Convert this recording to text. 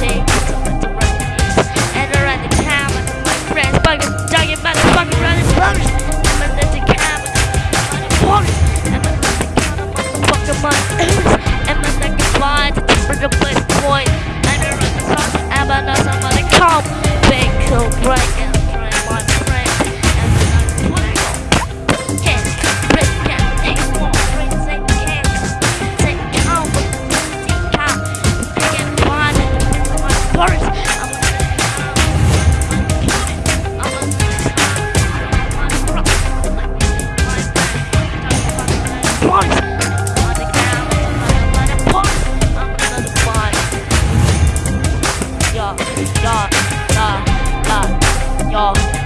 day And around the town with my friends Bugging, dogging, motherfucking running buggers And my little cat with the motherfucking And my motherfucking motherfucking Yo, yo, yo.